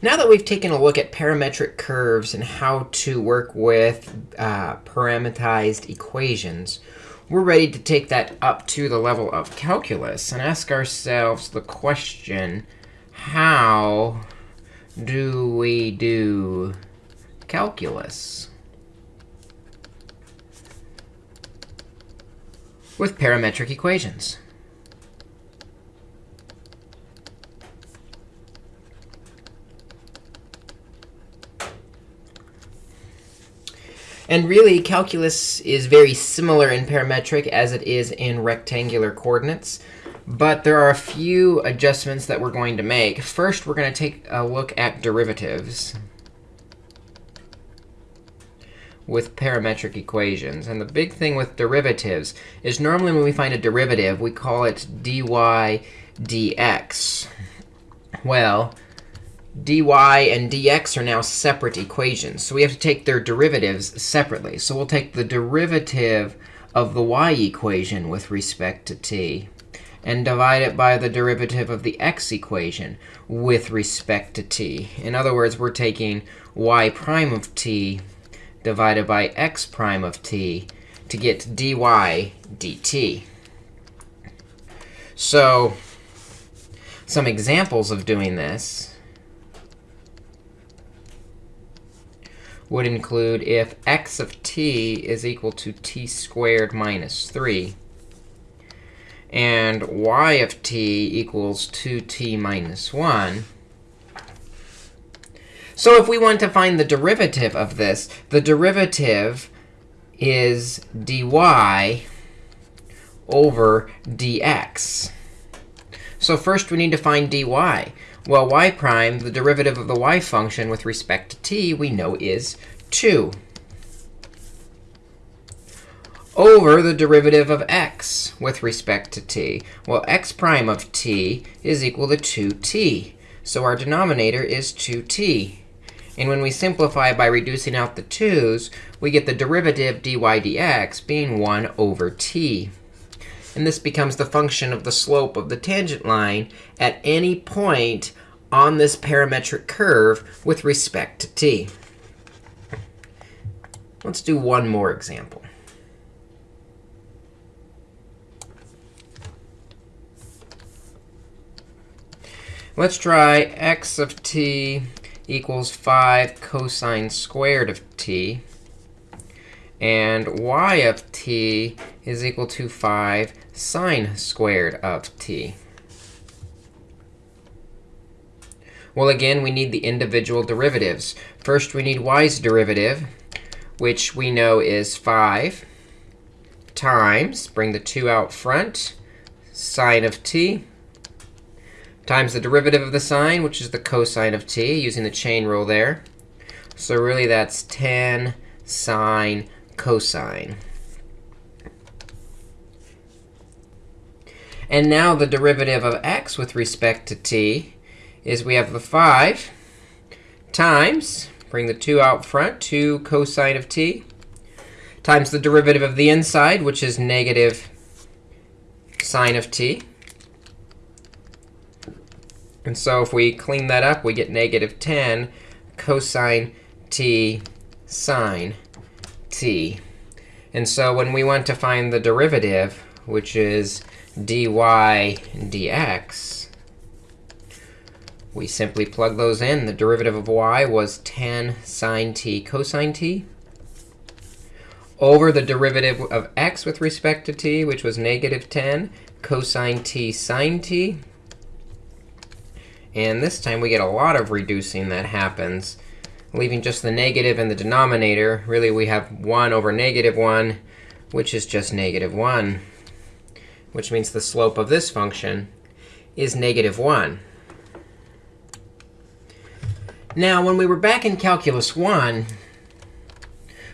Now that we've taken a look at parametric curves and how to work with uh, parameterized equations, we're ready to take that up to the level of calculus and ask ourselves the question, how do we do calculus with parametric equations? And really, calculus is very similar in parametric as it is in rectangular coordinates. But there are a few adjustments that we're going to make. First, we're going to take a look at derivatives with parametric equations. And the big thing with derivatives is normally when we find a derivative, we call it dy dx. Well, dy and dx are now separate equations. So we have to take their derivatives separately. So we'll take the derivative of the y equation with respect to t and divide it by the derivative of the x equation with respect to t. In other words, we're taking y prime of t divided by x prime of t to get dy dt. So some examples of doing this would include if x of t is equal to t squared minus 3, and y of t equals 2t minus 1. So if we want to find the derivative of this, the derivative is dy over dx. So first we need to find dy. Well, y prime, the derivative of the y function with respect to t, we know is 2 over the derivative of x with respect to t. Well, x prime of t is equal to 2t. So our denominator is 2t. And when we simplify by reducing out the 2's, we get the derivative dy dx being 1 over t. And this becomes the function of the slope of the tangent line at any point on this parametric curve with respect to t. Let's do one more example. Let's try x of t equals 5 cosine squared of t. And y of t is equal to 5 sine squared of t. Well, again, we need the individual derivatives. First, we need y's derivative, which we know is 5 times, bring the 2 out front, sine of t, times the derivative of the sine, which is the cosine of t, using the chain rule there. So really, that's 10 sine cosine. And now the derivative of x with respect to t is we have the 5 times, bring the 2 out front, 2 cosine of t, times the derivative of the inside, which is negative sine of t. And so if we clean that up, we get negative 10 cosine t sine t. And so when we want to find the derivative, which is dy dx, we simply plug those in. The derivative of y was 10 sine t cosine t over the derivative of x with respect to t, which was negative 10 cosine t sine t. And this time, we get a lot of reducing that happens, leaving just the negative in the denominator. Really, we have 1 over negative 1, which is just negative 1, which means the slope of this function is negative 1. Now, when we were back in Calculus 1,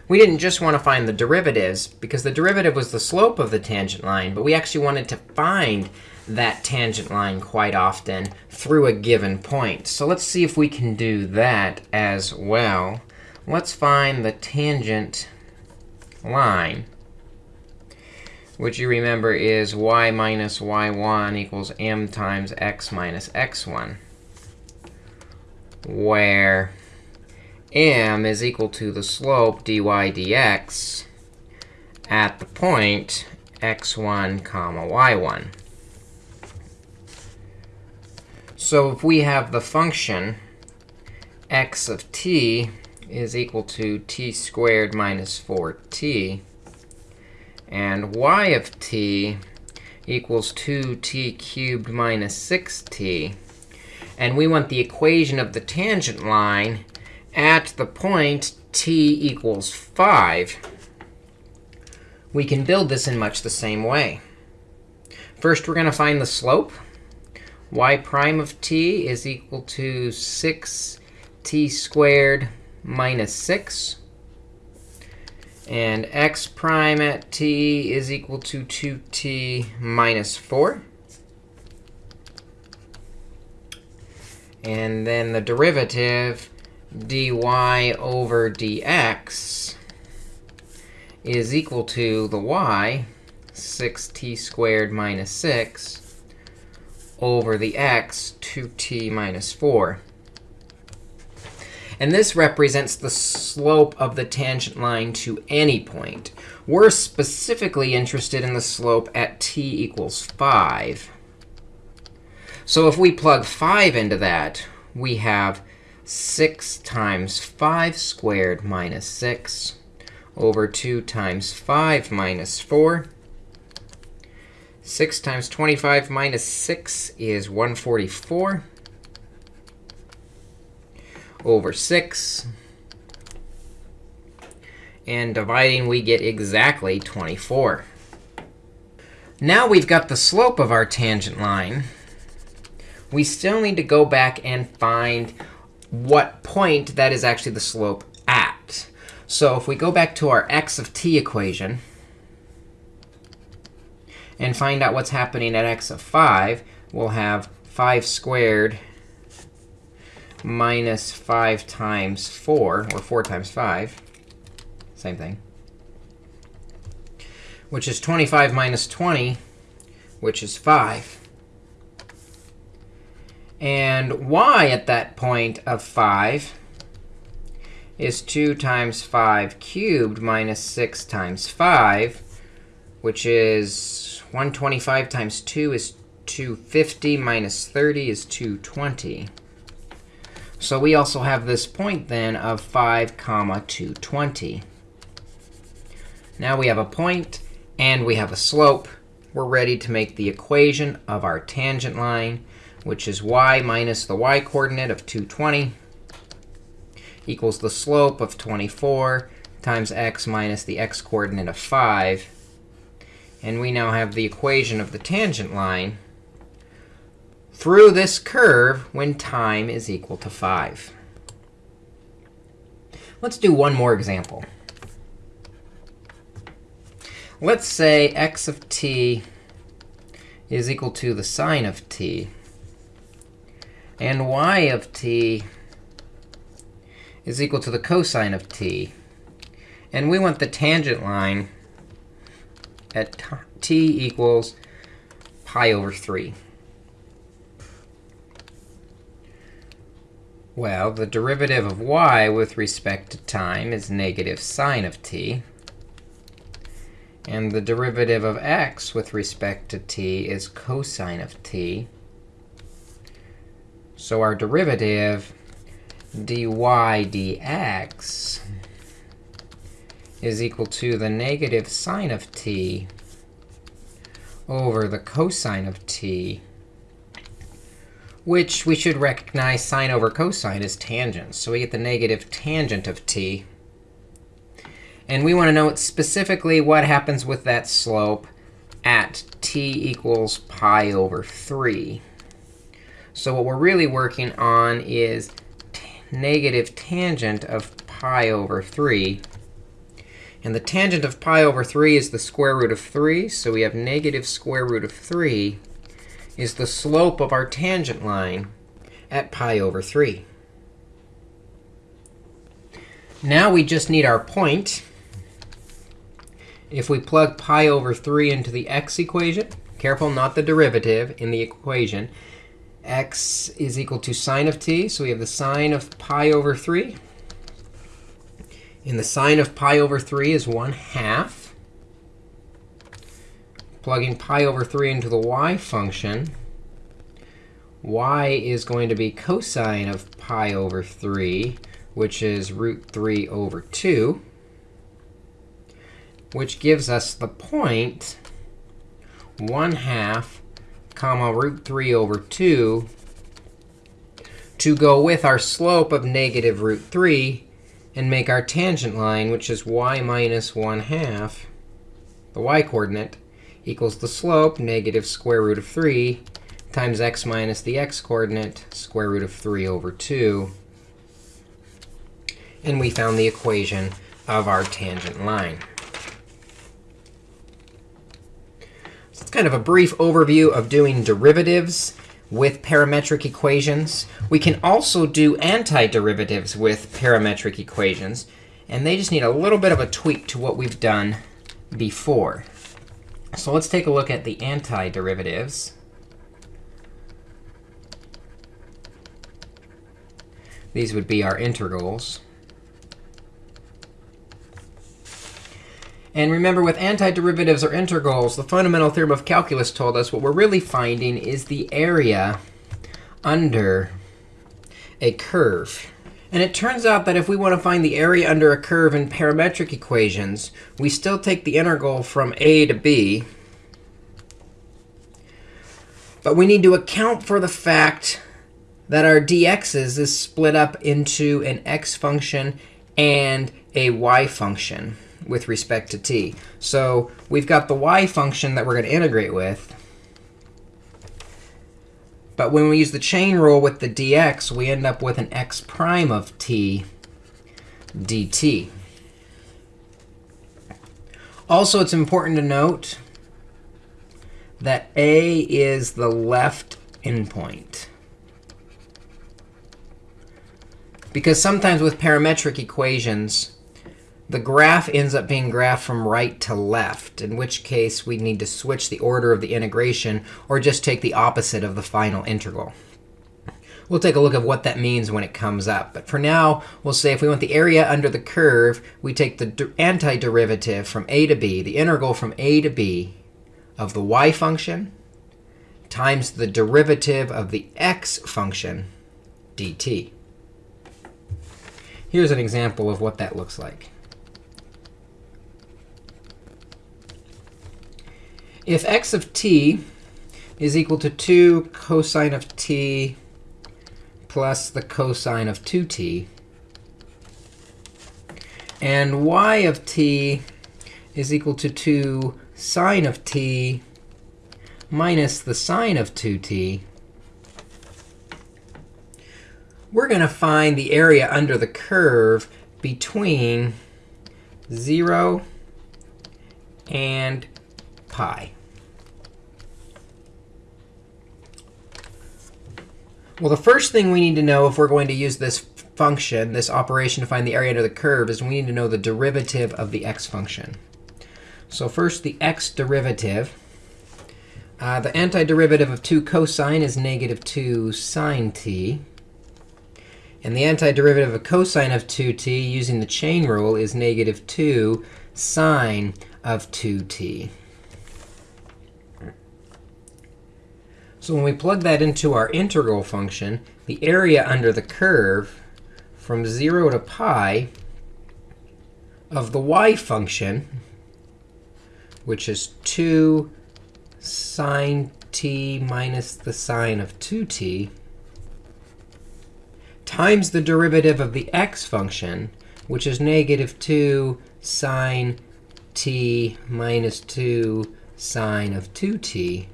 we didn't just want to find the derivatives, because the derivative was the slope of the tangent line. But we actually wanted to find that tangent line quite often through a given point. So let's see if we can do that as well. Let's find the tangent line, which you remember is y minus y1 equals m times x minus x1. Where m is equal to the slope dy dx at the point x1 comma y1. So if we have the function x of t is equal to t squared minus 4t, and y of t equals 2t cubed minus 6t, and we want the equation of the tangent line at the point t equals 5, we can build this in much the same way. First, we're going to find the slope. y prime of t is equal to 6t squared minus 6. And x prime at t is equal to 2t minus 4. And then the derivative dy over dx is equal to the y, 6t squared minus 6, over the x, 2t minus 4. And this represents the slope of the tangent line to any point. We're specifically interested in the slope at t equals 5. So if we plug 5 into that, we have 6 times 5 squared minus 6 over 2 times 5 minus 4. 6 times 25 minus 6 is 144 over 6. And dividing, we get exactly 24. Now we've got the slope of our tangent line. We still need to go back and find what point that is actually the slope at. So if we go back to our x of t equation and find out what's happening at x of 5, we'll have 5 squared minus 5 times 4, or 4 times 5, same thing, which is 25 minus 20, which is 5. And y at that point of 5 is 2 times 5 cubed minus 6 times 5, which is 125 times 2 is 250 minus 30 is 220. So we also have this point then of 5 comma 220. Now we have a point and we have a slope. We're ready to make the equation of our tangent line, which is y minus the y coordinate of 220 equals the slope of 24 times x minus the x coordinate of 5. And we now have the equation of the tangent line through this curve when time is equal to 5. Let's do one more example. Let's say x of t is equal to the sine of t, and y of t is equal to the cosine of t. And we want the tangent line at t equals pi over 3. Well, the derivative of y with respect to time is negative sine of t. And the derivative of x with respect to t is cosine of t. So our derivative dy dx is equal to the negative sine of t over the cosine of t which we should recognize sine over cosine is tangent. So we get the negative tangent of t. And we want to know specifically what happens with that slope at t equals pi over 3. So what we're really working on is negative tangent of pi over 3. And the tangent of pi over 3 is the square root of 3. So we have negative square root of 3 is the slope of our tangent line at pi over 3. Now we just need our point. If we plug pi over 3 into the x equation, careful, not the derivative in the equation, x is equal to sine of t. So we have the sine of pi over 3. And the sine of pi over 3 is 1 half. Plugging pi over 3 into the y function, y is going to be cosine of pi over 3, which is root 3 over 2, which gives us the point 1 half comma root 3 over 2 to go with our slope of negative root 3 and make our tangent line, which is y minus 1 half, the y coordinate, equals the slope, negative square root of 3, times x minus the x coordinate, square root of 3 over 2. And we found the equation of our tangent line. So it's kind of a brief overview of doing derivatives with parametric equations. We can also do antiderivatives with parametric equations. And they just need a little bit of a tweak to what we've done before. So let's take a look at the antiderivatives. These would be our integrals. And remember, with antiderivatives or integrals, the fundamental theorem of calculus told us what we're really finding is the area under a curve. And it turns out that if we want to find the area under a curve in parametric equations, we still take the integral from a to b. But we need to account for the fact that our dx's is split up into an x function and a y function with respect to t. So we've got the y function that we're going to integrate with. But when we use the chain rule with the dx, we end up with an x prime of t dt. Also, it's important to note that a is the left endpoint. Because sometimes with parametric equations, the graph ends up being graphed from right to left, in which case we need to switch the order of the integration or just take the opposite of the final integral. We'll take a look at what that means when it comes up. But for now, we'll say if we want the area under the curve, we take the antiderivative from a to b, the integral from a to b of the y function times the derivative of the x function dt. Here's an example of what that looks like. If x of t is equal to 2 cosine of t plus the cosine of 2t, and y of t is equal to 2 sine of t minus the sine of 2t, we're going to find the area under the curve between 0 and pi. Well, the first thing we need to know if we're going to use this function, this operation to find the area under the curve, is we need to know the derivative of the x function. So first, the x derivative. Uh, the antiderivative of 2 cosine is negative 2 sine t. And the antiderivative of cosine of 2t using the chain rule is negative 2 sine of 2t. So when we plug that into our integral function, the area under the curve from 0 to pi of the y function, which is 2 sine t minus the sine of 2t, times the derivative of the x function, which is negative 2 sine t minus 2 sine of 2t,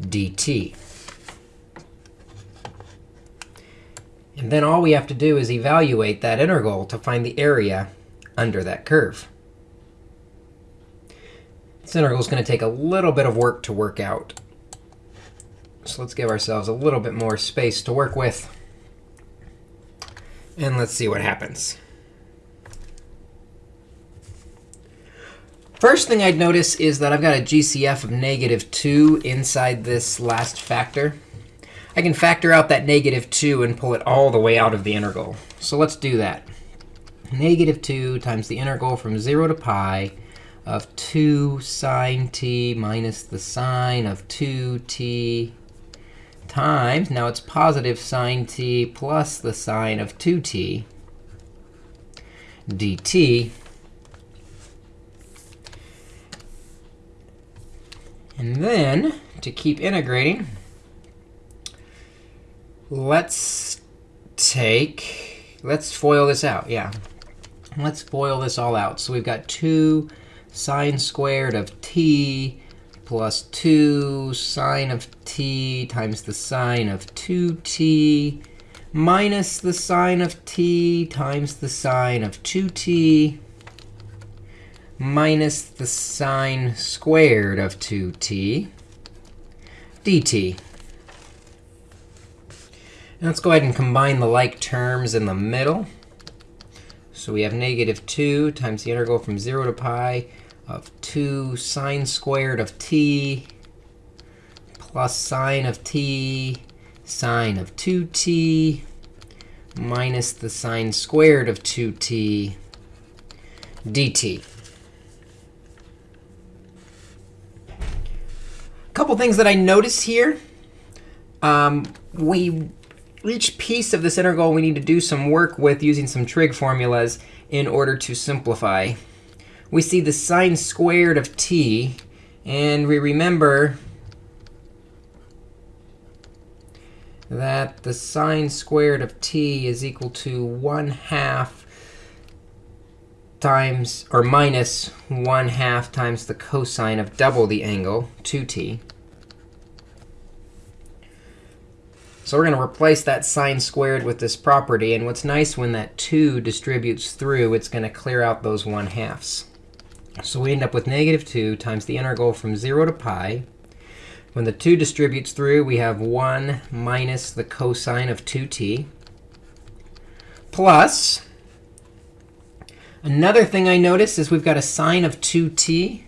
dt. And then all we have to do is evaluate that integral to find the area under that curve. This integral is going to take a little bit of work to work out. So let's give ourselves a little bit more space to work with. And let's see what happens. First thing I'd notice is that I've got a GCF of negative 2 inside this last factor. I can factor out that negative 2 and pull it all the way out of the integral. So let's do that. Negative 2 times the integral from 0 to pi of 2 sine t minus the sine of 2t times, now it's positive sine t plus the sine of 2t dt. And then, to keep integrating, let's take, let's FOIL this out. Yeah, let's FOIL this all out. So we've got 2 sine squared of t plus 2 sine of t times the sine of 2t minus the sine of t times the sine of 2t minus the sine squared of 2t dt. Now let's go ahead and combine the like terms in the middle. So we have negative 2 times the integral from 0 to pi of 2 sine squared of t plus sine of t sine of 2t minus the sine squared of 2t dt. A couple things that I notice here. Um, we each piece of this integral we need to do some work with using some trig formulas in order to simplify we see the sine squared of t. And we remember that the sine squared of t is equal to 1 half times, or minus 1 half times the cosine of double the angle, 2t. So we're going to replace that sine squared with this property. And what's nice when that 2 distributes through, it's going to clear out those 1 halves. So we end up with negative 2 times the integral from 0 to pi. When the 2 distributes through, we have 1 minus the cosine of 2t plus another thing I notice is we've got a sine of 2t.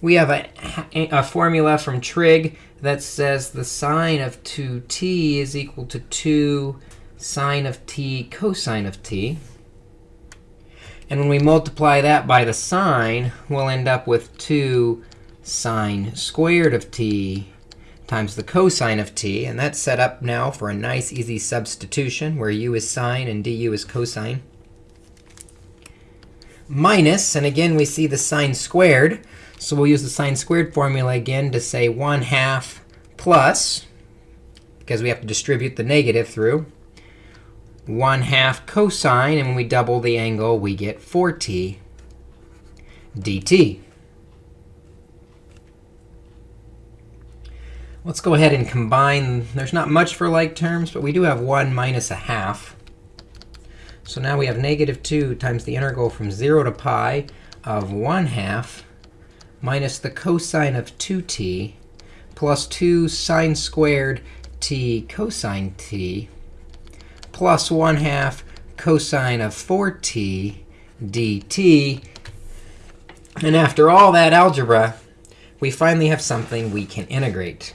We have a, a formula from trig that says the sine of 2t is equal to 2 sine of t cosine of t. And when we multiply that by the sine, we'll end up with 2 sine squared of t times the cosine of t. And that's set up now for a nice, easy substitution, where u is sine and du is cosine. Minus, and again, we see the sine squared. So we'll use the sine squared formula again to say 1 half plus, because we have to distribute the negative through, 1 half cosine. And when we double the angle, we get 4t dt. Let's go ahead and combine. There's not much for like terms, but we do have 1 minus a half. So now we have negative 2 times the integral from 0 to pi of 1 half minus the cosine of 2t plus 2 sine squared t cosine t plus 1 half cosine of 4t dt. And after all that algebra, we finally have something we can integrate.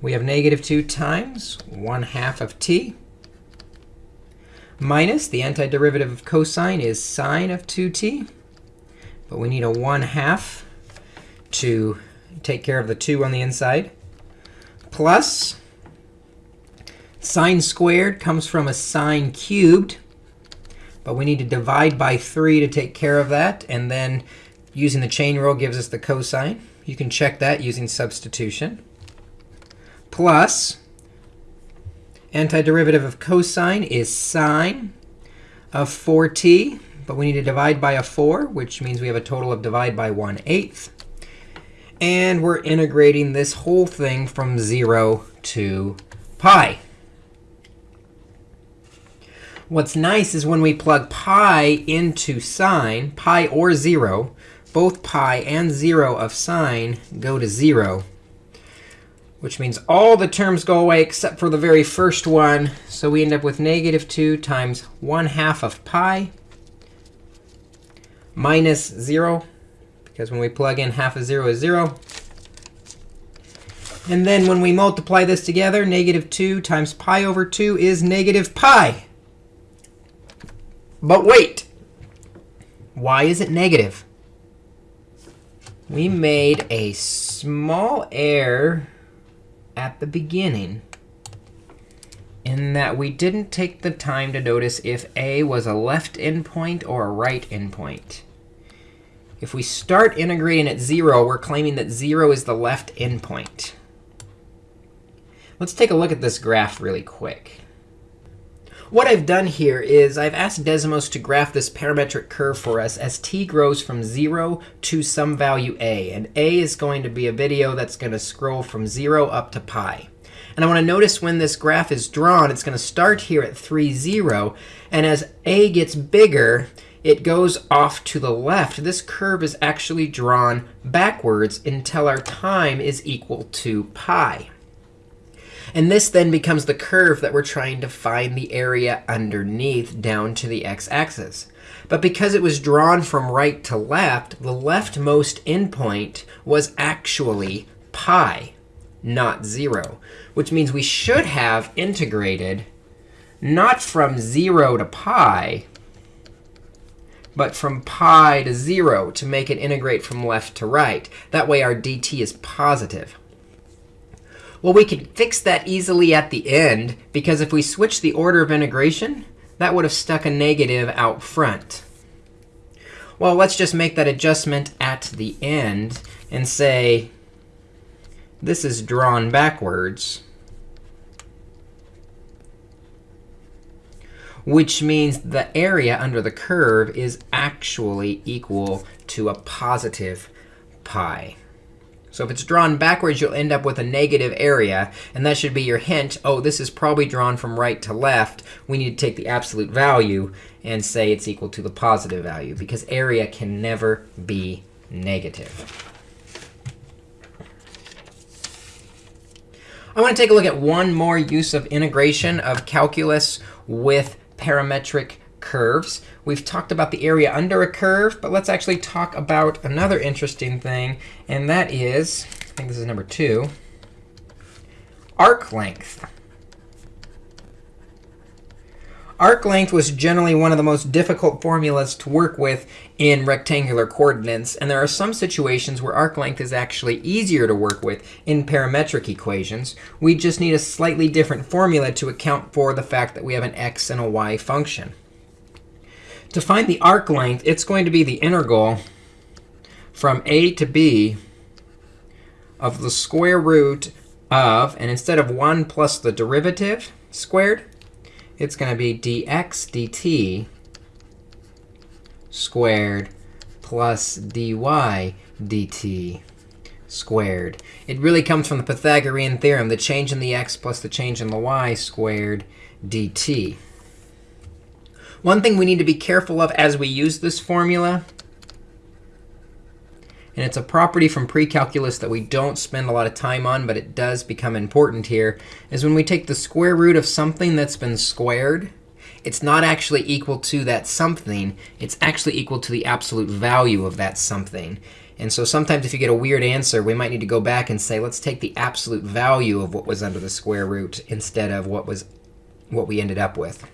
We have negative 2 times 1 half of t minus the antiderivative of cosine is sine of 2t. But we need a 1 half to take care of the 2 on the inside, plus Sine squared comes from a sine cubed. But we need to divide by 3 to take care of that. And then using the chain rule gives us the cosine. You can check that using substitution. Plus, antiderivative of cosine is sine of 4t. But we need to divide by a 4, which means we have a total of divide by 1 eighth. And we're integrating this whole thing from 0 to pi. What's nice is when we plug pi into sine, pi or 0, both pi and 0 of sine go to 0, which means all the terms go away except for the very first one. So we end up with negative 2 times 1 half of pi minus 0, because when we plug in half of 0 is 0. And then when we multiply this together, negative 2 times pi over 2 is negative pi. But wait. Why is it negative? We made a small error at the beginning in that we didn't take the time to notice if a was a left endpoint or a right endpoint. If we start integrating at 0, we're claiming that 0 is the left endpoint. Let's take a look at this graph really quick. What I've done here is I've asked Desmos to graph this parametric curve for us as t grows from 0 to some value a. And a is going to be a video that's going to scroll from 0 up to pi. And I want to notice when this graph is drawn, it's going to start here at 3, 0. And as a gets bigger, it goes off to the left. This curve is actually drawn backwards until our time is equal to pi. And this then becomes the curve that we're trying to find the area underneath down to the x-axis. But because it was drawn from right to left, the leftmost endpoint was actually pi, not 0, which means we should have integrated not from 0 to pi, but from pi to 0 to make it integrate from left to right. That way our dt is positive. Well, we could fix that easily at the end, because if we switch the order of integration, that would have stuck a negative out front. Well, let's just make that adjustment at the end and say this is drawn backwards, which means the area under the curve is actually equal to a positive pi. So if it's drawn backwards, you'll end up with a negative area. And that should be your hint. Oh, this is probably drawn from right to left. We need to take the absolute value and say it's equal to the positive value, because area can never be negative. I want to take a look at one more use of integration of calculus with parametric curves. We've talked about the area under a curve, but let's actually talk about another interesting thing, and that is, I think this is number two, arc length. Arc length was generally one of the most difficult formulas to work with in rectangular coordinates. And there are some situations where arc length is actually easier to work with in parametric equations. We just need a slightly different formula to account for the fact that we have an x and a y function. To find the arc length, it's going to be the integral from a to b of the square root of, and instead of 1 plus the derivative squared, it's going to be dx dt squared plus dy dt squared. It really comes from the Pythagorean theorem, the change in the x plus the change in the y squared dt. One thing we need to be careful of as we use this formula, and it's a property from pre-calculus that we don't spend a lot of time on, but it does become important here, is when we take the square root of something that's been squared, it's not actually equal to that something. It's actually equal to the absolute value of that something. And so sometimes if you get a weird answer, we might need to go back and say, let's take the absolute value of what was under the square root instead of what was what we ended up with.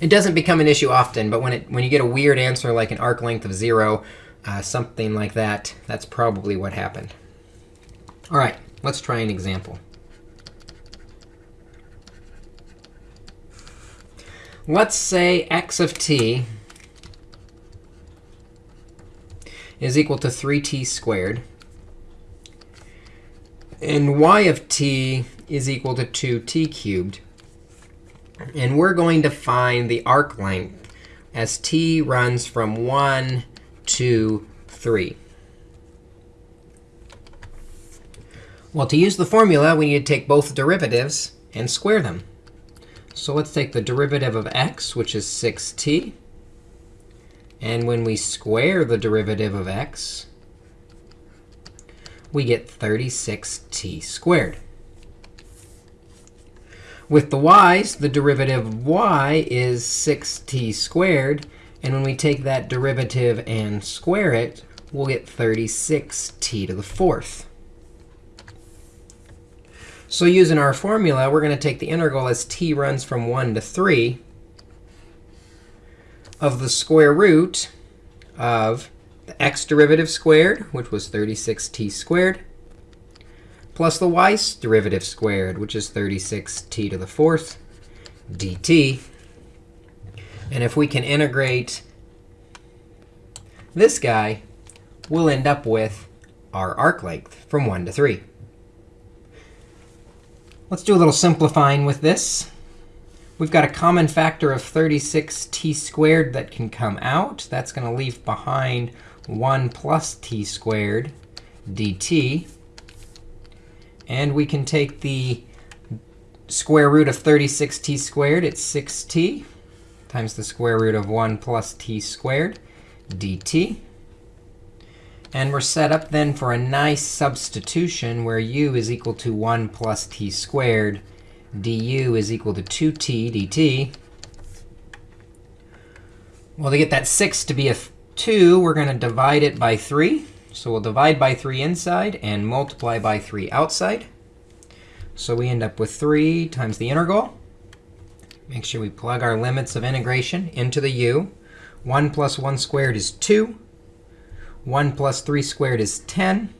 It doesn't become an issue often, but when, it, when you get a weird answer like an arc length of 0, uh, something like that, that's probably what happened. All right, let's try an example. Let's say x of t is equal to 3t squared. And y of t is equal to 2t cubed. And we're going to find the arc length as t runs from 1 to 3. Well, to use the formula, we need to take both derivatives and square them. So let's take the derivative of x, which is 6t. And when we square the derivative of x, we get 36t squared. With the y's, the derivative of y is 6t squared. And when we take that derivative and square it, we'll get 36t to the fourth. So using our formula, we're going to take the integral as t runs from 1 to 3 of the square root of the x derivative squared, which was 36t squared, plus the y derivative squared, which is 36t to the fourth dt. And if we can integrate this guy, we'll end up with our arc length from 1 to 3. Let's do a little simplifying with this. We've got a common factor of 36t squared that can come out. That's going to leave behind 1 plus t squared dt. And we can take the square root of 36t squared. It's 6t times the square root of 1 plus t squared dt. And we're set up then for a nice substitution where u is equal to 1 plus t squared. du is equal to 2t dt. Well, to get that 6 to be a 2, we're going to divide it by 3. So we'll divide by 3 inside and multiply by 3 outside. So we end up with 3 times the integral. Make sure we plug our limits of integration into the u. 1 plus 1 squared is 2. 1 plus 3 squared is 10.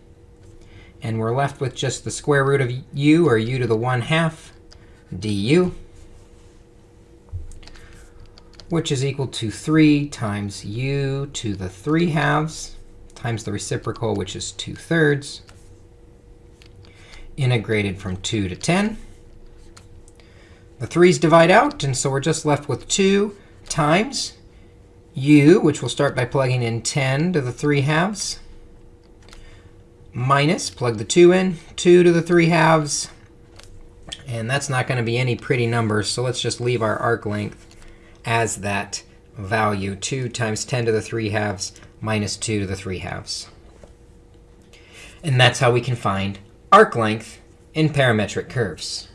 And we're left with just the square root of u, or u to the 1 half, du, which is equal to 3 times u to the 3 halves times the reciprocal, which is 2 thirds, integrated from 2 to 10. The 3's divide out, and so we're just left with 2 times u, which we'll start by plugging in 10 to the 3 halves, minus, plug the 2 in, 2 to the 3 halves. And that's not going to be any pretty numbers, so let's just leave our arc length as that value, 2 times 10 to the 3 halves minus 2 to the 3 halves. And that's how we can find arc length in parametric curves.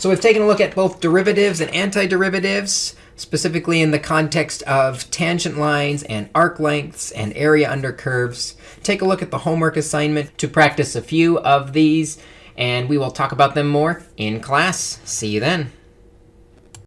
So we've taken a look at both derivatives and antiderivatives specifically in the context of tangent lines and arc lengths and area under curves. Take a look at the homework assignment to practice a few of these, and we will talk about them more in class. See you then.